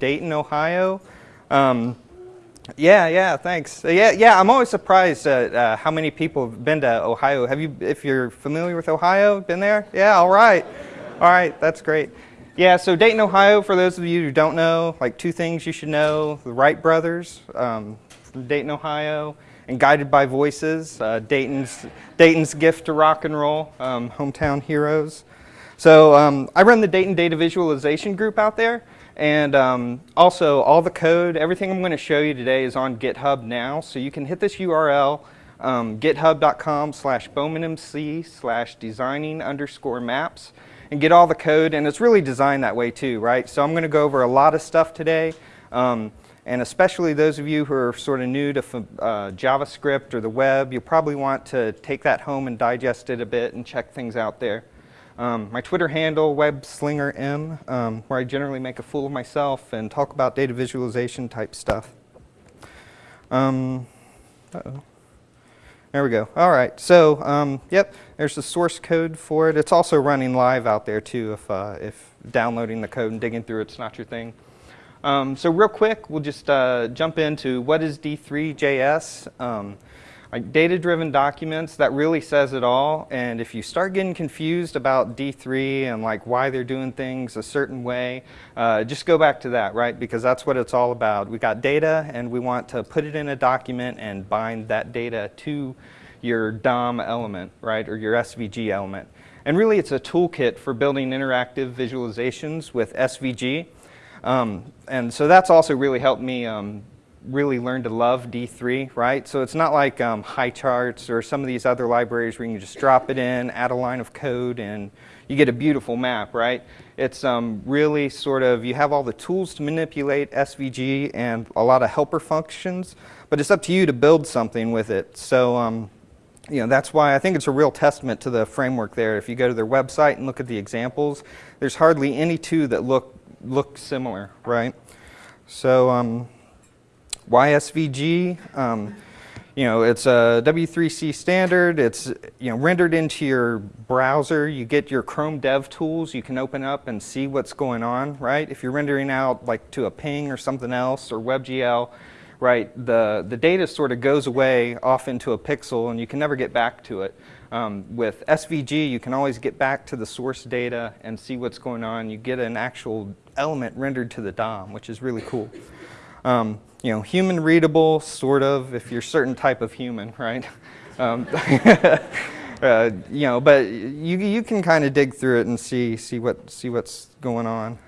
Dayton, Ohio. Um, yeah, yeah, thanks. Yeah, yeah, I'm always surprised at uh, how many people have been to Ohio. Have you, if you're familiar with Ohio, been there? Yeah, all right. All right, that's great. Yeah, so Dayton, Ohio, for those of you who don't know, like two things you should know. The Wright brothers um, from Dayton, Ohio, and Guided by Voices, uh, Dayton's, Dayton's gift to rock and roll, um, hometown heroes. So um, I run the Dayton Data Visualization group out there. And um, also, all the code, everything I'm going to show you today is on GitHub now. So you can hit this URL, um, github.com slash bowmanmc slash designing underscore maps and get all the code. And it's really designed that way too, right? So I'm going to go over a lot of stuff today. Um, and especially those of you who are sort of new to uh, JavaScript or the web, you'll probably want to take that home and digest it a bit and check things out there. Um, my Twitter handle, WebSlingerM, um, where I generally make a fool of myself and talk about data visualization type stuff. Um, uh -oh. There we go. All right. So, um, yep, there's the source code for it. It's also running live out there too if, uh, if downloading the code and digging through it's not your thing. Um, so real quick, we'll just uh, jump into what is D3JS. Um, like data-driven documents, that really says it all. And if you start getting confused about D3 and like why they're doing things a certain way, uh, just go back to that, right? Because that's what it's all about. We got data and we want to put it in a document and bind that data to your DOM element, right? Or your SVG element. And really it's a toolkit for building interactive visualizations with SVG. Um, and so that's also really helped me um, really learn to love D3, right? So it's not like um, Highcharts or some of these other libraries where you can just drop it in, add a line of code, and you get a beautiful map, right? It's um, really sort of, you have all the tools to manipulate SVG and a lot of helper functions, but it's up to you to build something with it. So, um, you know, that's why I think it's a real testament to the framework there. If you go to their website and look at the examples, there's hardly any two that look, look similar, right? So, um, YSVG, um, you know, it's a W3C standard. It's, you know, rendered into your browser. You get your Chrome Dev Tools. You can open up and see what's going on, right? If you're rendering out like to a ping or something else or WebGL, right, the, the data sort of goes away off into a pixel and you can never get back to it. Um, with SVG, you can always get back to the source data and see what's going on. You get an actual element rendered to the DOM, which is really cool. Um, you know, human readable, sort of, if you're certain type of human, right? Um, uh, you know, but you, you can kind of dig through it and see, see, what, see what's going on.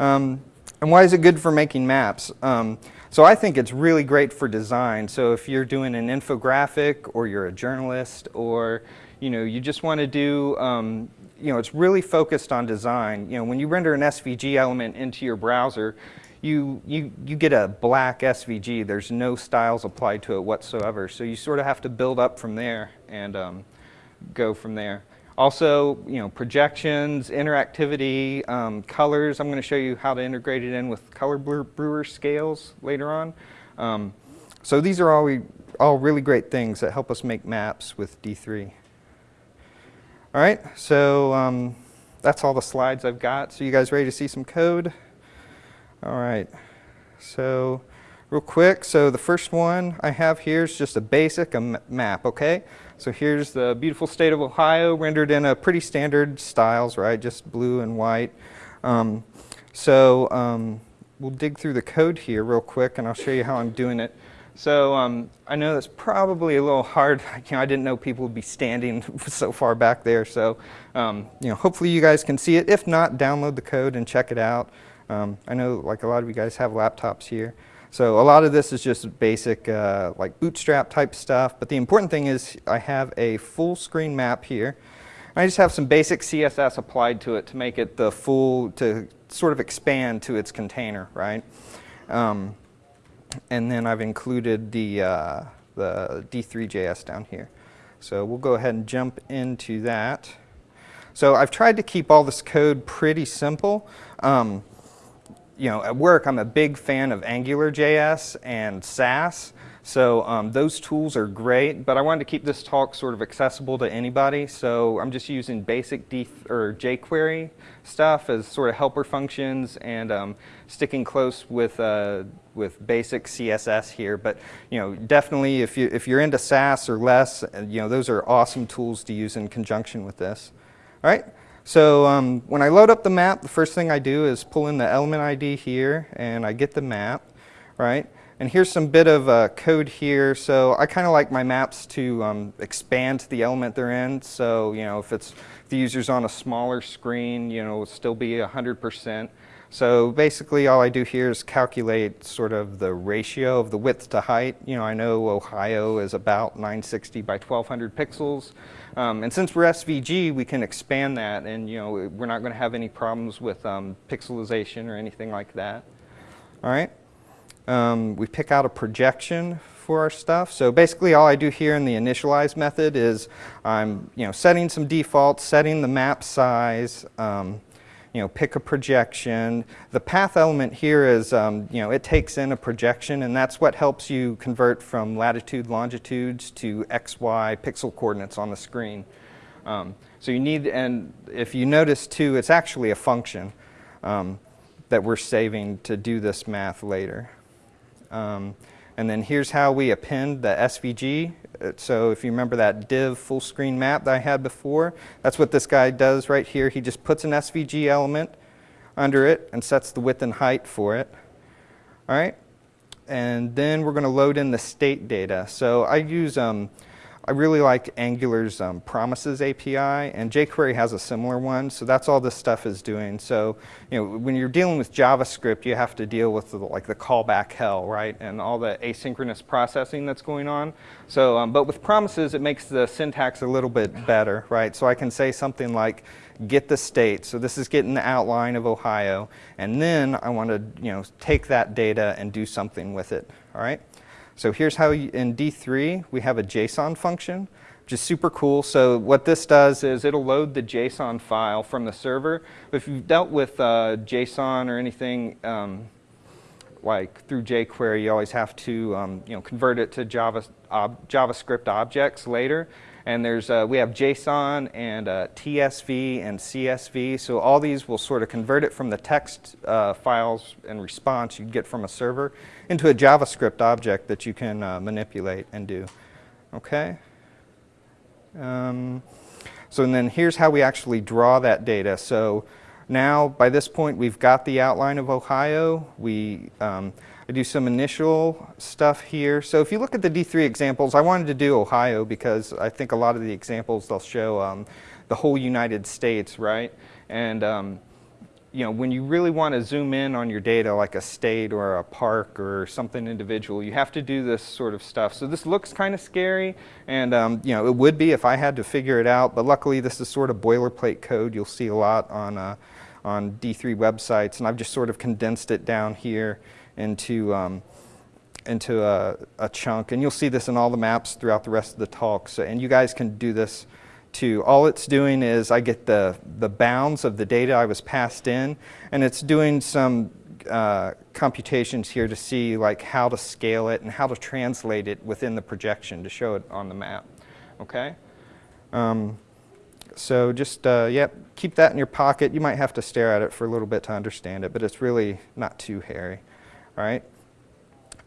Um, and why is it good for making maps? Um, so I think it's really great for design. So if you're doing an infographic or you're a journalist or you know, you just want to do, um, you know, it's really focused on design. You know, when you render an SVG element into your browser, you, you, you get a black SVG. There's no styles applied to it whatsoever. So you sort of have to build up from there and um, go from there. Also, you know, projections, interactivity, um, colors. I'm going to show you how to integrate it in with color brewer scales later on. Um, so these are all, we, all really great things that help us make maps with D3. All right, so um, that's all the slides I've got. So you guys ready to see some code? All right, so real quick, so the first one I have here is just a basic a map, okay? So here's the beautiful state of Ohio rendered in a pretty standard styles, right? Just blue and white. Um, so um, we'll dig through the code here real quick and I'll show you how I'm doing it. So um, I know that's probably a little hard. You know, I didn't know people would be standing so far back there. So, um, you know, hopefully you guys can see it. If not, download the code and check it out. Um, I know like a lot of you guys have laptops here. So a lot of this is just basic uh, like bootstrap type stuff. But the important thing is I have a full screen map here. I just have some basic CSS applied to it to make it the full, to sort of expand to its container, right? Um, and then I've included the, uh, the D3JS down here. So we'll go ahead and jump into that. So I've tried to keep all this code pretty simple. Um, you know, at work, I'm a big fan of AngularJS and Sass. So um, those tools are great, but I wanted to keep this talk sort of accessible to anybody. So I'm just using basic D or jQuery stuff as sort of helper functions and um, sticking close with uh, with basic CSS here. But you know, definitely if you if you're into Sass or less, you know, those are awesome tools to use in conjunction with this. All right. So um, when I load up the map, the first thing I do is pull in the element ID here, and I get the map, right? And here's some bit of uh, code here. So I kind of like my maps to um, expand to the element they're in. So, you know, if it's if the user's on a smaller screen, you know, it'll still be 100%. So basically all I do here is calculate sort of the ratio of the width to height. You know, I know Ohio is about 960 by 1200 pixels. Um, and since we're SVG, we can expand that and, you know, we're not going to have any problems with um, pixelization or anything like that. All right. Um, we pick out a projection for our stuff. So basically all I do here in the initialize method is I'm you know, setting some defaults, setting the map size, um, you know, pick a projection. The path element here is, um, you know, it takes in a projection and that's what helps you convert from latitude, longitudes to X, Y pixel coordinates on the screen. Um, so you need, and if you notice too, it's actually a function um, that we're saving to do this math later. Um, and then here's how we append the SVG. Uh, so if you remember that div full screen map that I had before, that's what this guy does right here. He just puts an SVG element under it and sets the width and height for it. All right. And then we're going to load in the state data. So I use um, I really like Angular's um, Promises API, and jQuery has a similar one, so that's all this stuff is doing. So, you know, when you're dealing with JavaScript, you have to deal with the, like the callback hell, right, and all the asynchronous processing that's going on. So, um, but with Promises, it makes the syntax a little bit better, right? So I can say something like, get the state. So this is getting the outline of Ohio, and then I want to, you know, take that data and do something with it, all right? So here's how you, in D3 we have a JSON function, which is super cool. So what this does is it'll load the JSON file from the server. If you've dealt with uh, JSON or anything um, like through jQuery, you always have to um, you know convert it to Java, ob, JavaScript objects later. And there's uh, we have JSON and uh, TSV and CSV. So all these will sort of convert it from the text uh, files and response you'd get from a server into a JavaScript object that you can uh, manipulate and do. Okay. Um, so and then here's how we actually draw that data. So now by this point we've got the outline of Ohio. We um, I do some initial stuff here. So if you look at the D3 examples, I wanted to do Ohio because I think a lot of the examples they'll show um, the whole United States, right? And um, you know, when you really want to zoom in on your data, like a state or a park or something individual, you have to do this sort of stuff. So this looks kind of scary, and um, you know, it would be if I had to figure it out. But luckily, this is sort of boilerplate code. You'll see a lot on uh, on D3 websites, and I've just sort of condensed it down here into, um, into a, a, chunk. And you'll see this in all the maps throughout the rest of the talk. So, and you guys can do this too. All it's doing is I get the, the bounds of the data I was passed in, and it's doing some uh, computations here to see like how to scale it and how to translate it within the projection to show it on the map. Okay? Um, so just, uh, yep, keep that in your pocket. You might have to stare at it for a little bit to understand it, but it's really not too hairy right?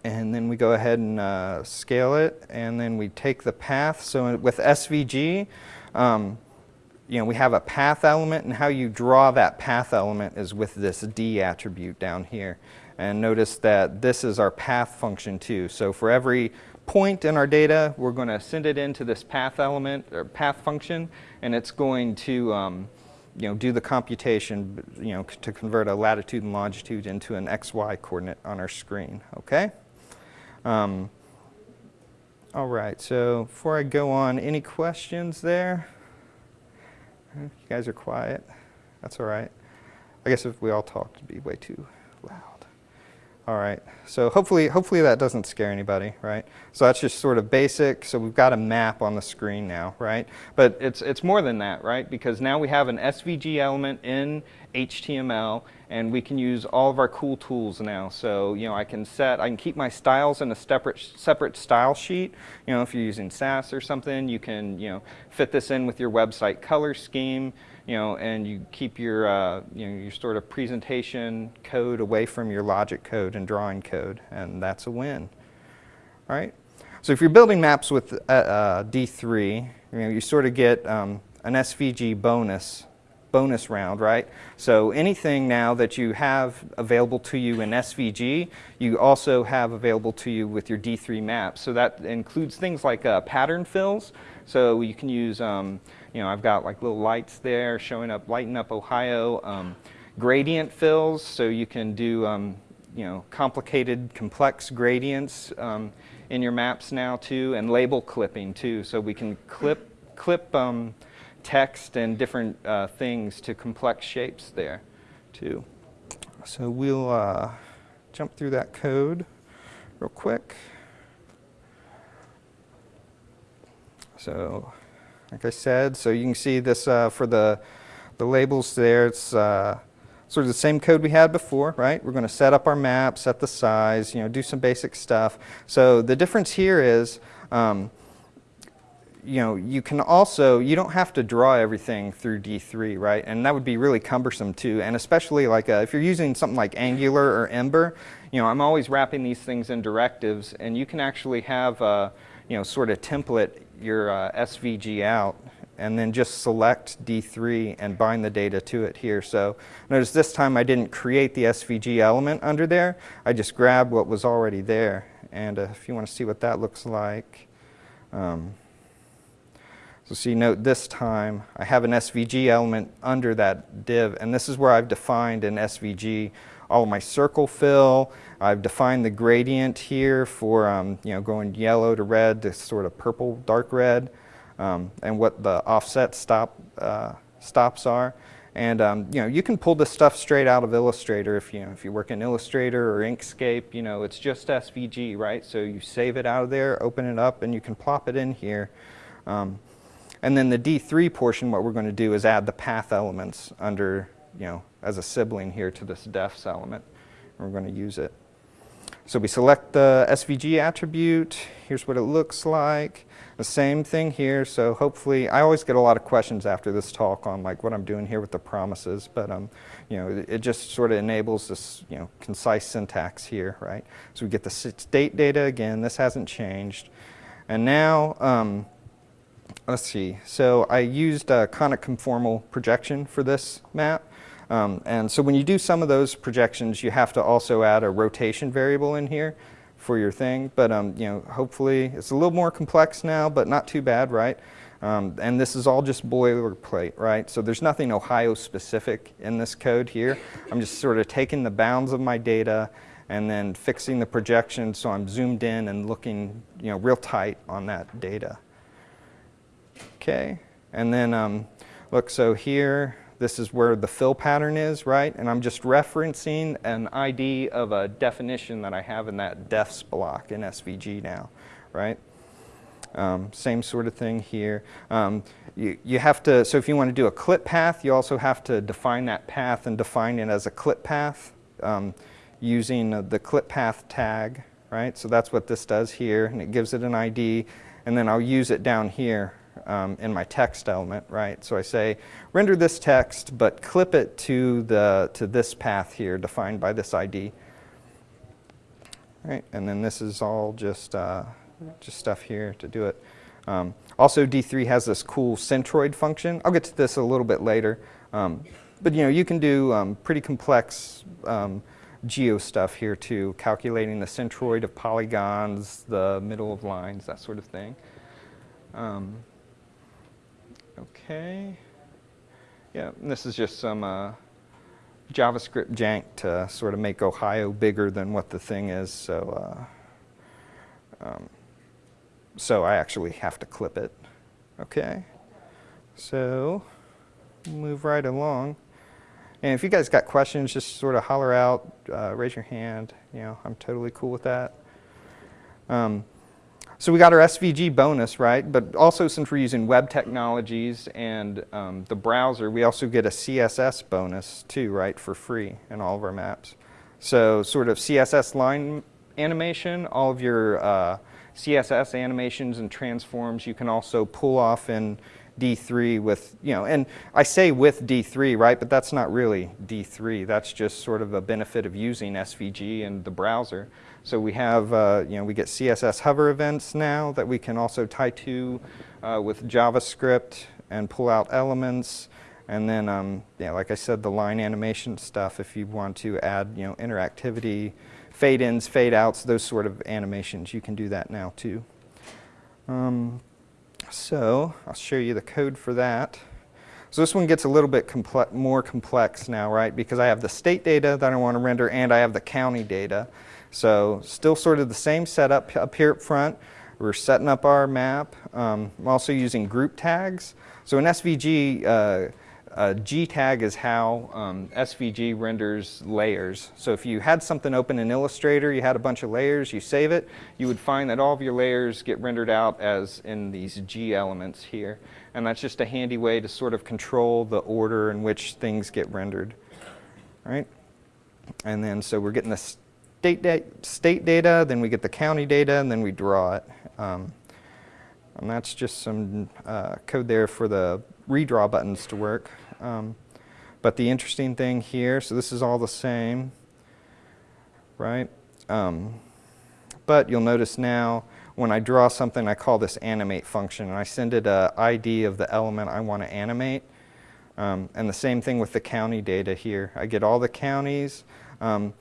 And then we go ahead and uh, scale it, and then we take the path. So with SVG, um, you know, we have a path element, and how you draw that path element is with this D attribute down here. And notice that this is our path function too. So for every point in our data, we're going to send it into this path element or path function, and it's going to um, you know, do the computation, you know, to convert a latitude and longitude into an XY coordinate on our screen, okay? Um, all right, so before I go on, any questions there? You guys are quiet. That's all right. I guess if we all talked, it'd be way too. All right, so hopefully, hopefully that doesn't scare anybody, right? So that's just sort of basic. So we've got a map on the screen now, right? But it's, it's more than that, right? Because now we have an SVG element in HTML, and we can use all of our cool tools now. So, you know, I can set, I can keep my styles in a separate, separate style sheet. You know, if you're using Sass or something, you can, you know, fit this in with your website color scheme, you know, and you keep your, uh, you know, your sort of presentation code away from your logic code and drawing code, and that's a win. All right. So if you're building maps with uh, uh, D3, you know, you sort of get um, an SVG bonus bonus round, right? So anything now that you have available to you in SVG, you also have available to you with your D3 maps. So that includes things like uh, pattern fills. So you can use, um, you know, I've got like little lights there showing up, lighting up Ohio. Um, gradient fills, so you can do, um, you know, complicated, complex gradients um, in your maps now too, and label clipping too. So we can clip, clip um, text and different uh, things to complex shapes there too. So we'll uh, jump through that code real quick. So like I said, so you can see this uh, for the, the labels there, it's uh, sort of the same code we had before, right? We're going to set up our map, set the size, you know, do some basic stuff. So the difference here is um, you know, you can also, you don't have to draw everything through D3, right? And that would be really cumbersome too. And especially like uh, if you're using something like Angular or Ember, you know, I'm always wrapping these things in directives and you can actually have, uh, you know, sort of template your uh, SVG out and then just select D3 and bind the data to it here. So notice this time I didn't create the SVG element under there. I just grabbed what was already there. And uh, if you want to see what that looks like, um, so see, note this time I have an SVG element under that div, and this is where I've defined an SVG all of my circle fill. I've defined the gradient here for um, you know going yellow to red to sort of purple, dark red, um, and what the offset stop uh, stops are. And um, you know you can pull this stuff straight out of Illustrator if you know if you work in Illustrator or Inkscape. You know it's just SVG, right? So you save it out of there, open it up, and you can plop it in here. Um, and then the D3 portion, what we're going to do is add the path elements under, you know, as a sibling here to this defs element. And we're going to use it. So we select the SVG attribute. Here's what it looks like. The same thing here. So hopefully, I always get a lot of questions after this talk on like what I'm doing here with the promises, but um, you know, it, it just sort of enables this, you know, concise syntax here, right? So we get the state data again. This hasn't changed, and now. Um, let's see, so I used a conic conformal projection for this map. Um, and so when you do some of those projections, you have to also add a rotation variable in here for your thing. But um, you know, hopefully it's a little more complex now, but not too bad, right? Um, and this is all just boilerplate, right? So there's nothing Ohio specific in this code here. I'm just sort of taking the bounds of my data and then fixing the projection so I'm zoomed in and looking you know, real tight on that data. Okay, and then um, look, so here, this is where the fill pattern is, right? And I'm just referencing an ID of a definition that I have in that defs block in SVG now, right? Um, same sort of thing here. Um, you, you have to, so if you want to do a clip path, you also have to define that path and define it as a clip path um, using the clip path tag, right? So that's what this does here, and it gives it an ID, and then I'll use it down here um, in my text element, right? So I say, render this text, but clip it to, the, to this path here defined by this ID. Right, and then this is all just, uh, just stuff here to do it. Um, also, D3 has this cool centroid function. I'll get to this a little bit later. Um, but you know, you can do um, pretty complex um, geo stuff here too, calculating the centroid of polygons, the middle of lines, that sort of thing. Um, Okay. Yeah, this is just some uh, JavaScript jank to sort of make Ohio bigger than what the thing is. So, uh, um, so I actually have to clip it. Okay. So, move right along. And if you guys got questions, just sort of holler out, uh, raise your hand. You know, I'm totally cool with that. Um, so we got our SVG bonus, right? But also since we're using web technologies and um, the browser, we also get a CSS bonus too, right, for free in all of our maps. So sort of CSS line animation, all of your uh, CSS animations and transforms you can also pull off in D3 with, you know, and I say with D3, right, but that's not really D3. That's just sort of a benefit of using SVG and the browser. So we have, uh, you know, we get CSS hover events now that we can also tie to uh, with JavaScript and pull out elements. And then, um, yeah, like I said, the line animation stuff, if you want to add, you know, interactivity, fade ins, fade outs, those sort of animations, you can do that now too. Um, so I'll show you the code for that. So this one gets a little bit comple more complex now, right? Because I have the state data that I want to render and I have the county data. So still sort of the same setup up here up front. We're setting up our map. Um, I'm also using group tags. So in SVG, uh, G tag is how um, SVG renders layers. So if you had something open in Illustrator, you had a bunch of layers, you save it, you would find that all of your layers get rendered out as in these G elements here. And that's just a handy way to sort of control the order in which things get rendered. Right? And then so we're getting the state, da state data, then we get the county data, and then we draw it. Um, and that's just some uh, code there for the redraw buttons to work. Um, but the interesting thing here, so this is all the same, right? Um, but you'll notice now when I draw something, I call this animate function, and I send it a ID of the element I want to animate. Um, and the same thing with the county data here. I get all the counties. Um,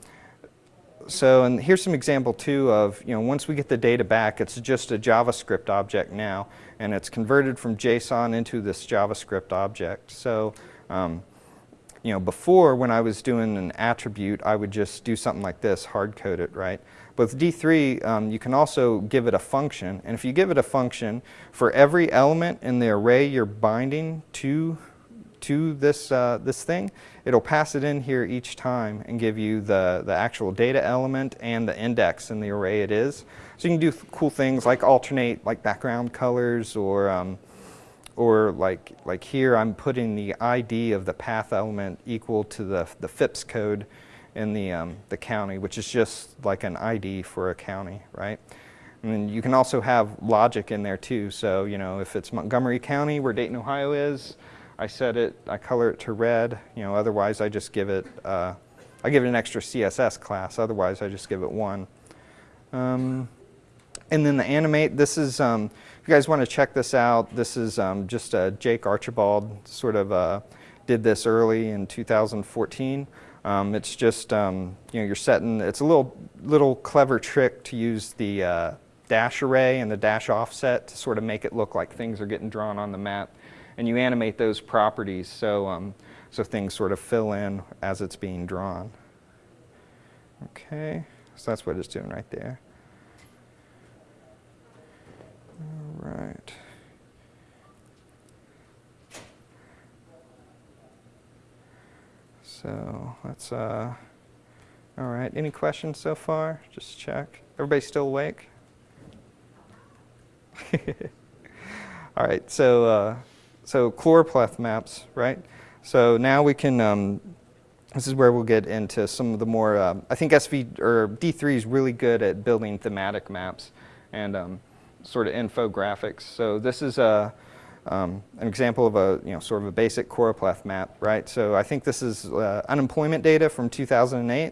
so, and here's some example too of, you know, once we get the data back, it's just a JavaScript object now, and it's converted from JSON into this JavaScript object. So, um, you know, before when I was doing an attribute, I would just do something like this, hard code it, right? But with D3, um, you can also give it a function, and if you give it a function, for every element in the array you're binding to to this, uh, this thing, it'll pass it in here each time and give you the, the actual data element and the index in the array it is. So you can do cool things like alternate like background colors or, um, or like, like here I'm putting the ID of the path element equal to the, the FIPS code in the, um, the county, which is just like an ID for a county, right? And you can also have logic in there too. So, you know, if it's Montgomery County where Dayton, Ohio is, I set it, I color it to red, you know, otherwise I just give it, uh, I give it an extra CSS class, otherwise I just give it one. Um, and then the animate, this is, um, if you guys want to check this out, this is um, just uh, Jake Archibald sort of uh, did this early in 2014. Um, it's just, um, you know, you're setting, it's a little, little clever trick to use the uh, dash array and the dash offset to sort of make it look like things are getting drawn on the map and you animate those properties so, um, so things sort of fill in as it's being drawn. Okay, so that's what it's doing right there. All right. So let's, uh, all right, any questions so far? Just check. Everybody still awake? all right, so uh, so choropleth maps, right? So now we can, um, this is where we'll get into some of the more, uh, I think SV or D3 is really good at building thematic maps and um, sort of infographics. So this is a, um, an example of a, you know, sort of a basic choropleth map, right? So I think this is uh, unemployment data from 2008.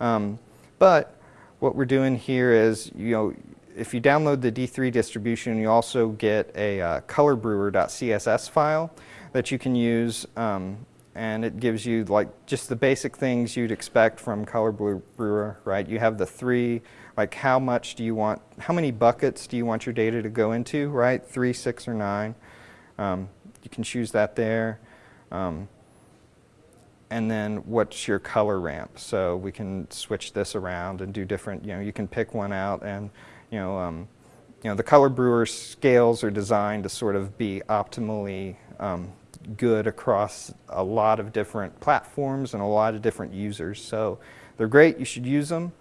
Um, but what we're doing here is, you know, if you download the D3 distribution, you also get a uh, colorbrewer.css file that you can use, um, and it gives you like just the basic things you'd expect from Color Brewer, right? You have the three, like how much do you want, how many buckets do you want your data to go into, right? Three, six, or nine. Um, you can choose that there. Um, and then what's your color ramp? So we can switch this around and do different, you know, you can pick one out and you know, um, you know, the color brewer scales are designed to sort of be optimally um, good across a lot of different platforms and a lot of different users. So they're great. You should use them.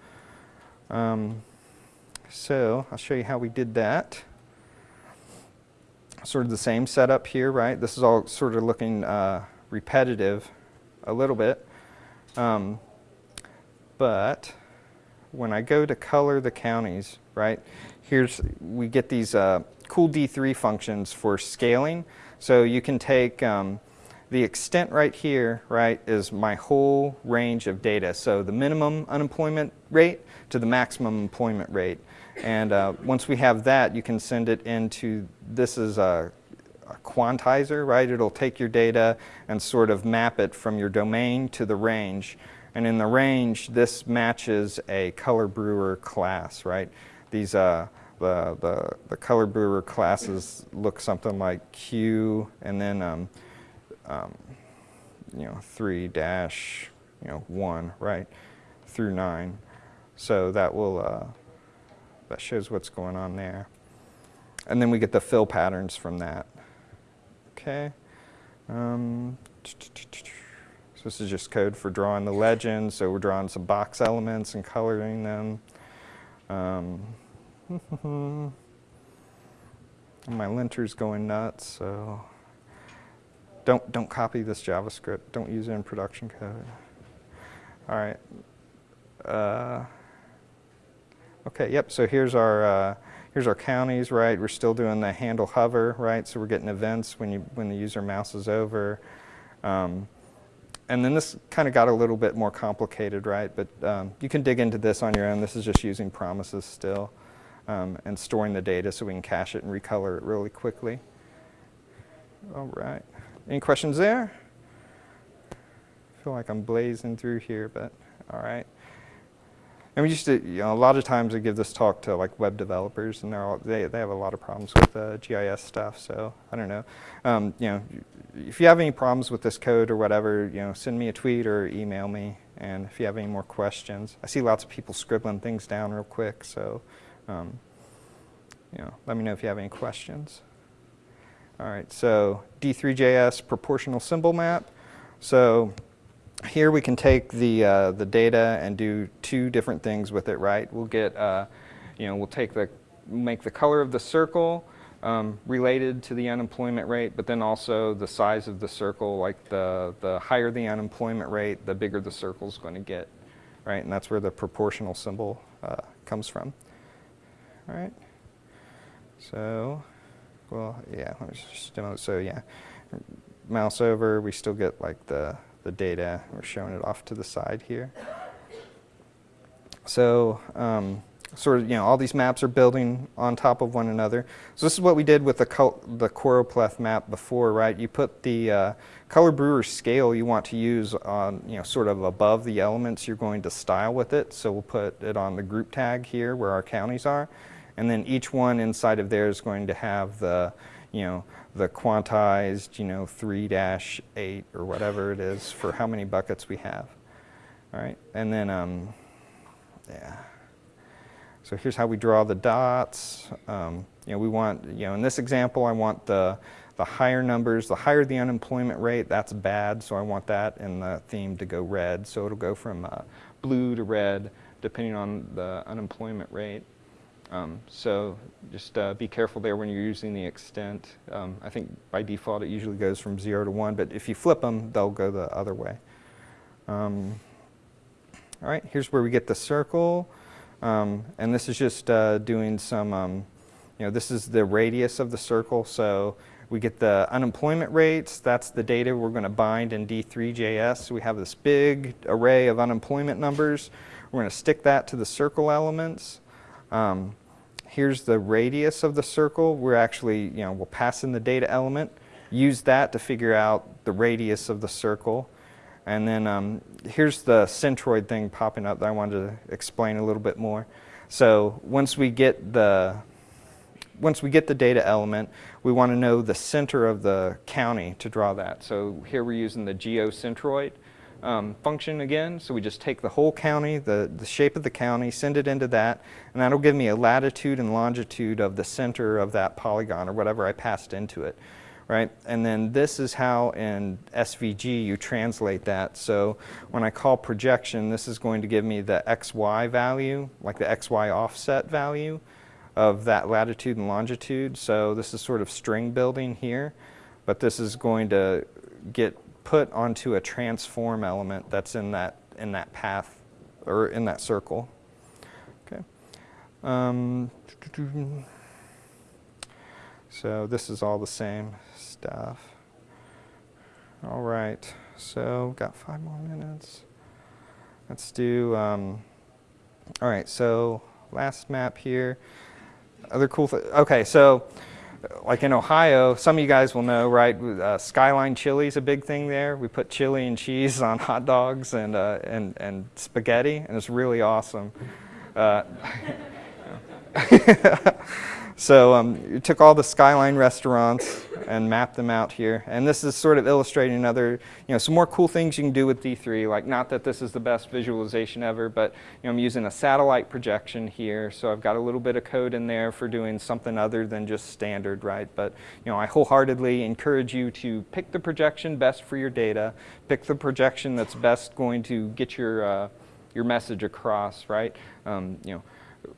Um, so I'll show you how we did that. Sort of the same setup here, right? This is all sort of looking uh, repetitive a little bit. Um, but when I go to color the counties, right, here's, we get these uh, cool D3 functions for scaling. So you can take um, the extent right here, right, is my whole range of data. So the minimum unemployment rate to the maximum employment rate. And uh, once we have that, you can send it into, this is a, a, quantizer, right? It'll take your data and sort of map it from your domain to the range. And in the range, this matches a color brewer class, right? These, uh, the, the, the color brewer classes look something like Q and then, um, um, you know, 3 dash, you know, 1, right, through 9. So that will, uh, that shows what's going on there. And then we get the fill patterns from that. Okay. Um, so this is just code for drawing the legend. So we're drawing some box elements and coloring them. Um, my linter's going nuts, so don't don't copy this JavaScript. Don't use it in production code. All right. Uh, Okay, yep, so here's our, uh, here's our counties, right? We're still doing the handle hover, right? So we're getting events when, you, when the user mouses over. Um, and then this kind of got a little bit more complicated, right? But um, you can dig into this on your own. This is just using promises still um, and storing the data so we can cache it and recolor it really quickly. All right. Any questions there? I feel like I'm blazing through here, but all right. And we used to, you know, a lot of times I give this talk to like web developers, and they're all, they they have a lot of problems with uh, GIS stuff. So I don't know, um, you know, if you have any problems with this code or whatever, you know, send me a tweet or email me. And if you have any more questions, I see lots of people scribbling things down real quick. So, um, you know, let me know if you have any questions. All right, so D3JS proportional symbol map. So here we can take the, uh, the data and do two different things with it, right? We'll get, uh, you know, we'll take the, make the color of the circle um, related to the unemployment rate, but then also the size of the circle, like the, the higher the unemployment rate, the bigger the circle is going to get, right? And that's where the proportional symbol uh, comes from. All right. So, well, yeah, let me just demo. So yeah, mouse over, we still get like the the data. We're showing it off to the side here. So um, sort of, you know, all these maps are building on top of one another. So this is what we did with the, the choropleth map before, right? You put the uh, color brewer scale you want to use on, you know, sort of above the elements you're going to style with it. So we'll put it on the group tag here where our counties are. And then each one inside of there is going to have the, you know, the quantized, you know, 3-8 or whatever it is for how many buckets we have. All right, and then, um, yeah. So here's how we draw the dots. Um, you know, we want, you know, in this example, I want the, the higher numbers, the higher the unemployment rate, that's bad, so I want that in the theme to go red. So it'll go from uh, blue to red, depending on the unemployment rate. Um, so just uh, be careful there when you're using the extent. Um, I think by default it usually goes from 0 to 1, but if you flip them, they'll go the other way. Um, all right, here's where we get the circle. Um, and this is just uh, doing some, um, you know, this is the radius of the circle. So we get the unemployment rates. That's the data we're going to bind in D3JS. So we have this big array of unemployment numbers. We're going to stick that to the circle elements. Um, here's the radius of the circle. We're actually, you know, we'll pass in the data element, use that to figure out the radius of the circle. And then um, here's the centroid thing popping up that I wanted to explain a little bit more. So once we get the once we get the data element, we want to know the center of the county to draw that. So here we're using the geocentroid um, function again. So we just take the whole county, the, the shape of the county, send it into that, and that'll give me a latitude and longitude of the center of that polygon or whatever I passed into it. right? And then this is how in SVG you translate that. So when I call projection, this is going to give me the XY value, like the XY offset value of that latitude and longitude. So this is sort of string building here, but this is going to get put onto a transform element that's in that, in that path or in that circle. Okay. Um, so this is all the same stuff. All right, so got five more minutes. Let's do, um, all right, so last map here. Other cool, okay, so like in Ohio, some of you guys will know, right? Uh, Skyline chili is a big thing there. We put chili and cheese on hot dogs and uh, and and spaghetti, and it's really awesome. Uh, so um, you took all the Skyline restaurants and mapped them out here. And this is sort of illustrating another, you know, some more cool things you can do with D3. Like not that this is the best visualization ever, but you know, I'm using a satellite projection here. So I've got a little bit of code in there for doing something other than just standard, right? But you know, I wholeheartedly encourage you to pick the projection best for your data. Pick the projection that's best going to get your uh, your message across, right? Um, you know,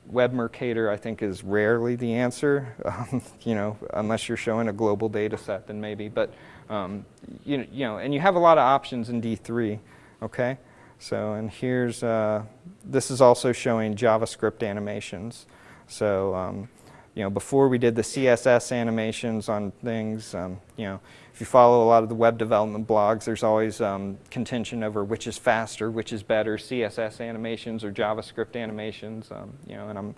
Web Mercator, I think, is rarely the answer, um, you know, unless you're showing a global data set, then maybe. But, um, you, you know, and you have a lot of options in D3, okay? So, and here's, uh, this is also showing JavaScript animations. So, um, you know, before we did the CSS animations on things, um, you know, if you follow a lot of the web development blogs, there's always um, contention over which is faster, which is better, CSS animations or JavaScript animations. Um, you know, and I'm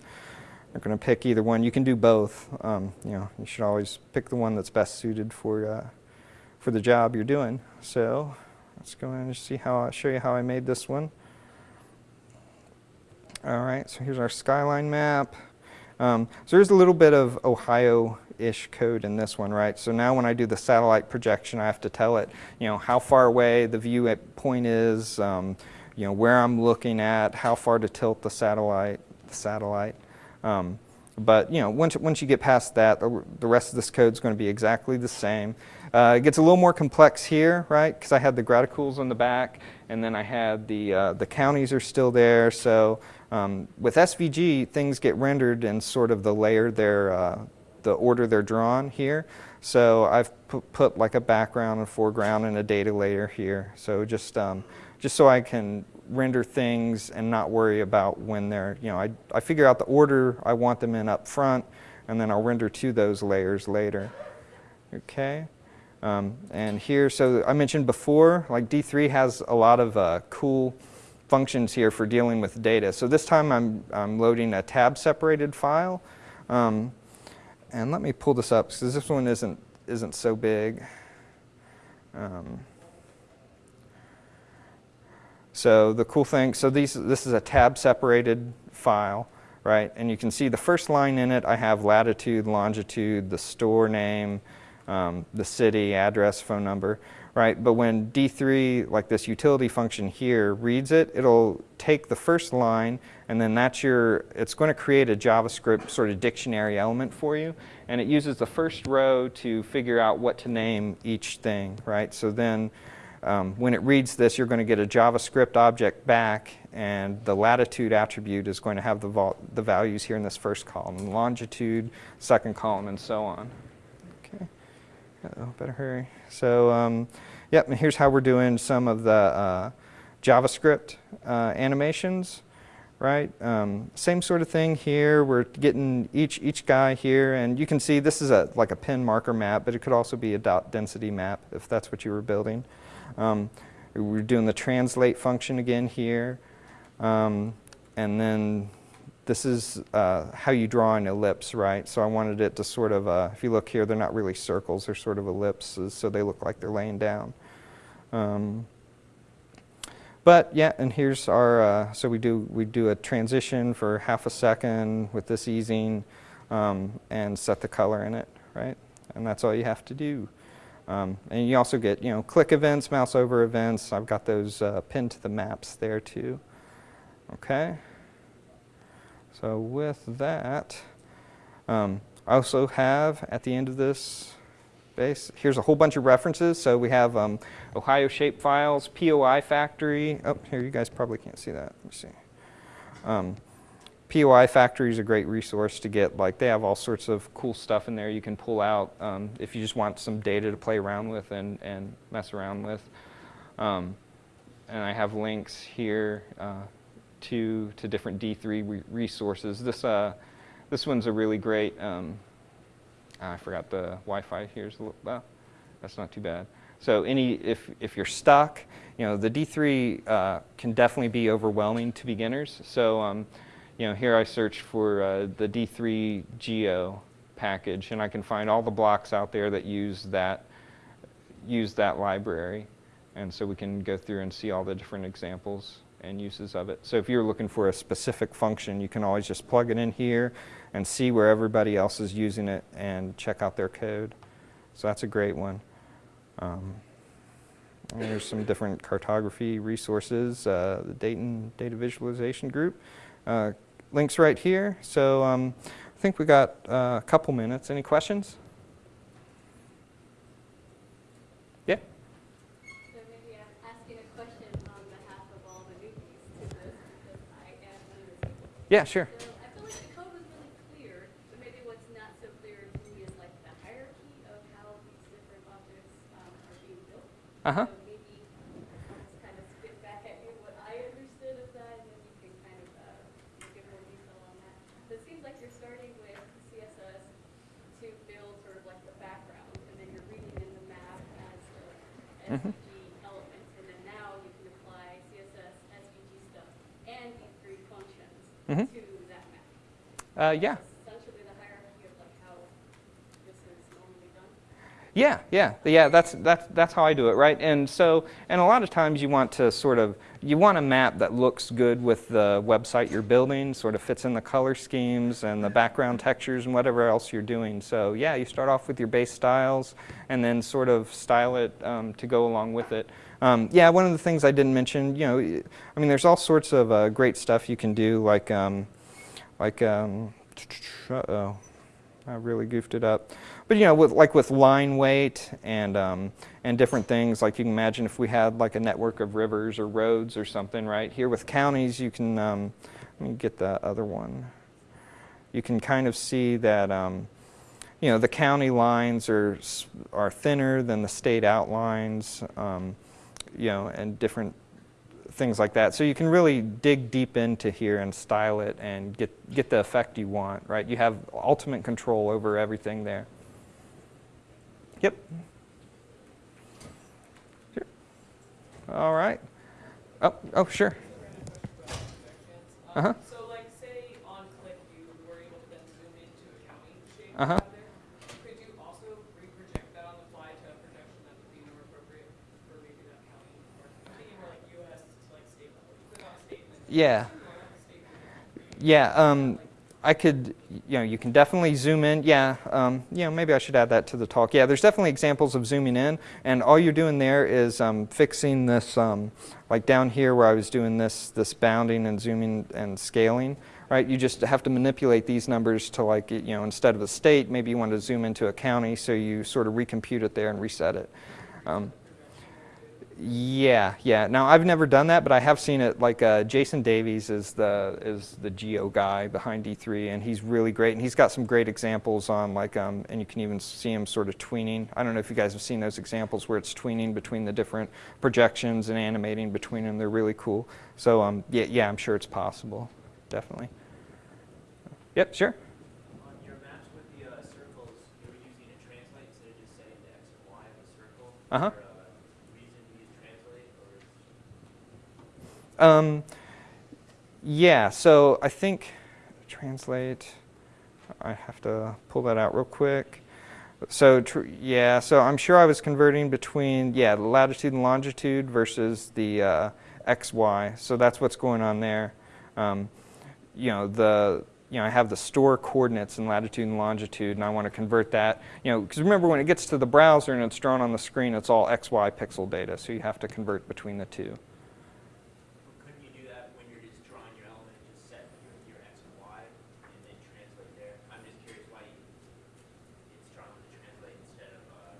not going to pick either one. You can do both. Um, you know, you should always pick the one that's best suited for uh, for the job you're doing. So let's go in and see how I show you how I made this one. All right, so here's our skyline map. Um, so there's a little bit of Ohio ish code in this one, right? So now when I do the satellite projection, I have to tell it, you know, how far away the view point is, um, you know, where I'm looking at, how far to tilt the satellite, the satellite. Um, but you know, once, once you get past that, the, the rest of this code is going to be exactly the same. Uh, it gets a little more complex here, right? Because I had the graticules on the back, and then I had the uh, the counties are still there. So um, with SVG, things get rendered in sort of the layer they're uh, the order they're drawn here. So I've put, like a background and foreground and a data layer here. So just, um, just so I can render things and not worry about when they're, you know, I, I figure out the order I want them in up front and then I'll render to those layers later. Okay. Um, and here, so I mentioned before, like D3 has a lot of uh, cool functions here for dealing with data. So this time I'm, I'm loading a tab separated file. Um, and let me pull this up because this one isn't, isn't so big. Um, so the cool thing, so these, this is a tab separated file, right? And you can see the first line in it, I have latitude, longitude, the store name, um, the city, address, phone number right? But when D3, like this utility function here, reads it, it'll take the first line and then that's your, it's going to create a JavaScript sort of dictionary element for you. And it uses the first row to figure out what to name each thing, right? So then um, when it reads this, you're going to get a JavaScript object back, and the latitude attribute is going to have the, the values here in this first column, longitude, second column, and so on. Oh better hurry. So, um, yep, here's how we're doing some of the uh, JavaScript uh, animations, right? Um, same sort of thing here. We're getting each each guy here, and you can see this is a like a pin marker map, but it could also be a dot density map if that's what you were building. Um, we're doing the translate function again here, um, and then this is uh, how you draw an ellipse, right? So I wanted it to sort of, uh, if you look here, they're not really circles, they're sort of ellipses, so they look like they're laying down. Um, but yeah, and here's our, uh, so we do, we do a transition for half a second with this easing um, and set the color in it, right? And that's all you have to do. Um, and you also get, you know, click events, mouse over events. I've got those uh, pinned to the maps there too. Okay. So with that, um, I also have at the end of this base. Here's a whole bunch of references. So we have um, Ohio shape files, POI factory. Oh, here you guys probably can't see that. Let me see. Um, POI Factory is a great resource to get, like, they have all sorts of cool stuff in there you can pull out um, if you just want some data to play around with and, and mess around with. Um, and I have links here uh, to, to different D3 re resources. This, uh, this one's a really great, um, I forgot the Wi-Fi here's a little, well, that's not too bad. So any, if, if you're stuck, you know, the D3 uh, can definitely be overwhelming to beginners. So um, you know, here I search for uh, the D3 Geo package, and I can find all the blocks out there that use that, use that library. And so we can go through and see all the different examples and uses of it. So if you're looking for a specific function, you can always just plug it in here and see where everybody else is using it and check out their code. So that's a great one. Um, there's some different cartography resources, uh, the Dayton Data Visualization Group. Uh, links right here. So um, I think we got uh, a couple minutes. Any questions? Yeah? So maybe I'm asking a question on behalf of all the newbies to this because I am new. Yeah, sure. So I feel like the code was really clear, but maybe what's not so clear to me is like the hierarchy of how these different objects um, are being sure. Uh-huh. So maybe I'll just kind of spit back at you what I understood of that, and then you can kind of uh, give more detail on that. So it seems like you're starting with CSS to build sort of like the background, and then you're reading in the map as the Mhm. SVG elements, and then now you can apply CSS, SVG stuff, and D3 functions Mhm. to that map. Uh, yeah. Essentially the hierarchy of like how this is normally done. Yeah, yeah, yeah. That's that's that's how I do it, right? And so, and a lot of times you want to sort of you want a map that looks good with the website you're building, sort of fits in the color schemes and the background textures and whatever else you're doing. So yeah, you start off with your base styles and then sort of style it um, to go along with it. Um, yeah, one of the things I didn't mention, you know, I mean, there's all sorts of uh, great stuff you can do, like um, like um, uh-oh. I really goofed it up. But you know, with like with line weight and um, and different things, like you can imagine if we had like a network of rivers or roads or something, right? Here with counties, you can um, let me get the other one. You can kind of see that um, you know the county lines are are thinner than the state outlines, um, you know, and different things like that. So you can really dig deep into here and style it and get, get the effect you want, right? You have ultimate control over everything there. Yep. Sure. All right. Oh, oh, sure. Uh-huh. So like say on click you were able to then zoom into a county shape Uh-huh. have there. Could you also reproject that on the fly to a projection that would be more appropriate for maybe that county? Or thinking more like US to like state level. You click on state and then Yeah. Yeah, um, I could, you know, you can definitely zoom in. Yeah, um, you know, maybe I should add that to the talk. Yeah, there's definitely examples of zooming in, and all you're doing there is um, fixing this, um, like down here where I was doing this, this bounding and zooming and scaling, right? You just have to manipulate these numbers to like, you know, instead of a state, maybe you want to zoom into a county, so you sort of recompute it there and reset it. Yeah, yeah. Now I've never done that, but I have seen it. Like uh, Jason Davies is the is the geo guy behind D3, and he's really great. And he's got some great examples on like, um, and you can even see him sort of tweening. I don't know if you guys have seen those examples where it's tweening between the different projections and animating between them. They're really cool. So um, yeah, yeah, I'm sure it's possible. Definitely. Yep, sure. On your maps with the uh, circles, you were using a translate instead of just setting the x and y of a circle. Uh-huh. Is there a reason to use translate, or is Um, yeah, so I think translate. I have to pull that out real quick. So yeah, so I'm sure I was converting between yeah latitude and longitude versus the uh, x y. So that's what's going on there. Um, you know the you know I have the store coordinates in latitude and longitude, and I want to convert that. You know because remember when it gets to the browser and it's drawn on the screen, it's all x y pixel data. So you have to convert between the two. couldn't you do that when you're just drawing your element, just set your, your x and y, and then translate there? I'm just curious why you, it's drawn with the translate instead of uh,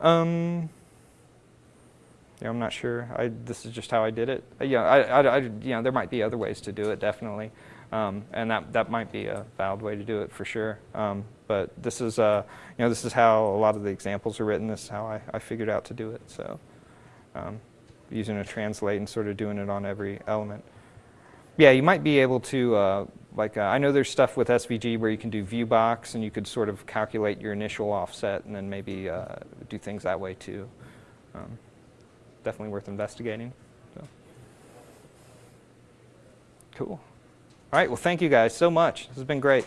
Um, yeah, I'm not sure. I, this is just how I did it. Uh, yeah, I, I, I, you know, there might be other ways to do it, definitely. Um, and that, that might be a valid way to do it for sure. Um, but this is, uh, you know, this is how a lot of the examples are written. This is how I, I figured out to do it. So um, using a translate and sort of doing it on every element. Yeah, you might be able to, uh, like, uh, I know there's stuff with SVG where you can do view box and you could sort of calculate your initial offset and then maybe uh, do things that way too. Um, definitely worth investigating. So. Cool. All right, well, thank you guys so much. This has been great.